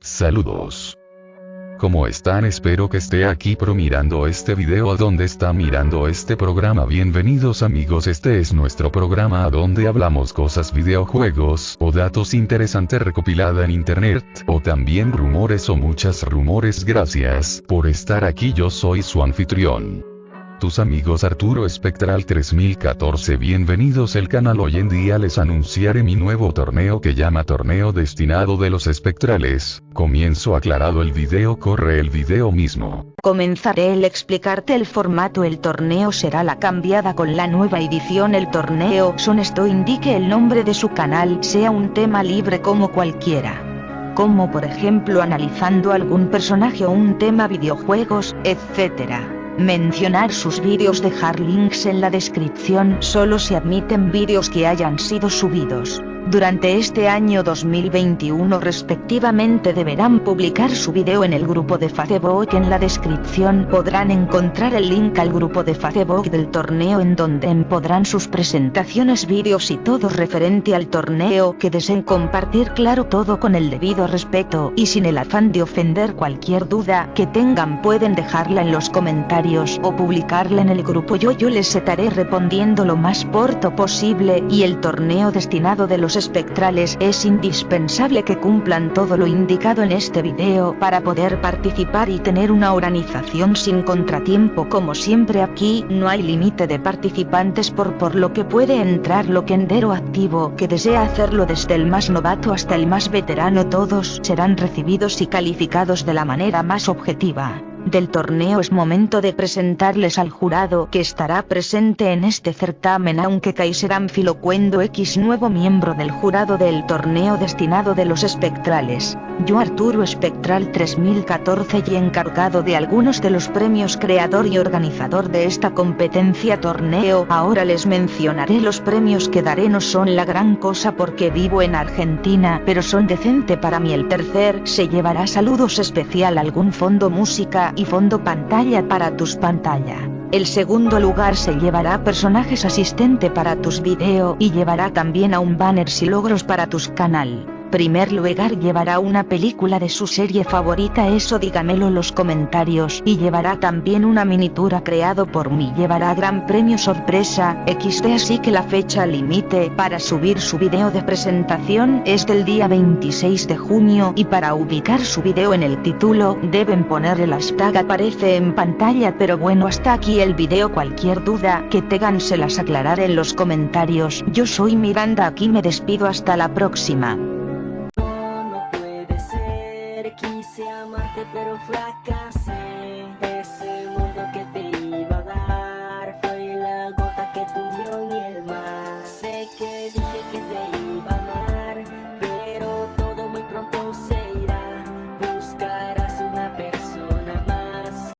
Saludos. ¿Cómo están? Espero que esté aquí pro mirando este video a donde está mirando este programa. Bienvenidos amigos, este es nuestro programa a donde hablamos cosas videojuegos, o datos interesantes recopilada en internet, o también rumores o muchas rumores. Gracias por estar aquí, yo soy su anfitrión tus amigos Arturo Espectral 3014 bienvenidos. Al canal hoy en día les anunciaré mi nuevo torneo que llama torneo destinado de los espectrales, comienzo aclarado el video corre el video mismo. Comenzaré el explicarte el formato. El torneo será la cambiada con la nueva edición. El torneo son esto indique el nombre de su canal sea un tema libre como cualquiera. Como por ejemplo analizando algún personaje o un tema videojuegos, etc. Mencionar sus vídeos dejar links en la descripción solo se admiten vídeos que hayan sido subidos durante este año 2021 respectivamente deberán publicar su video en el grupo de Facebook. En la descripción podrán encontrar el link al grupo de Facebook del torneo en donde podrán sus presentaciones vídeos y todo referente al torneo que deseen compartir. Claro todo con el debido respeto y sin el afán de ofender cualquier duda que tengan pueden dejarla en los comentarios o publicarla en el grupo. Yo yo les estaré respondiendo lo más corto posible y el torneo destinado de los espectrales es indispensable que cumplan todo lo indicado en este video para poder participar y tener una organización sin contratiempo. Como siempre aquí no hay límite de participantes por por lo que puede entrar lo que endero activo que desea hacerlo desde el más novato hasta el más veterano todos serán recibidos y calificados de la manera más objetiva del torneo es momento de presentarles al jurado que estará presente en este certamen aunque Kaiser Anfilocuendo X nuevo miembro del jurado del torneo destinado de los espectrales, yo Arturo Espectral 3014 y encargado de algunos de los premios creador y organizador de esta competencia torneo ahora les mencionaré los premios que daré. No son la gran cosa porque vivo en Argentina pero son decente para mí. El tercer se llevará saludos especial algún fondo música y fondo pantalla para tus pantalla. El segundo lugar se llevará personajes asistente para tus video y llevará también a un banner si logros para tus canal primer lugar llevará una película de su serie favorita eso dígamelo en los comentarios y llevará también una miniatura creado por mí llevará gran premio sorpresa XD así que la fecha límite para subir su video de presentación es del día 26 de junio y para ubicar su video en el título deben poner el hashtag aparece en pantalla pero bueno hasta aquí el video cualquier duda que tengan se las aclararé en los comentarios. Yo soy Miranda aquí me despido hasta la próxima Quise amarte pero fracasé. Ese mundo que te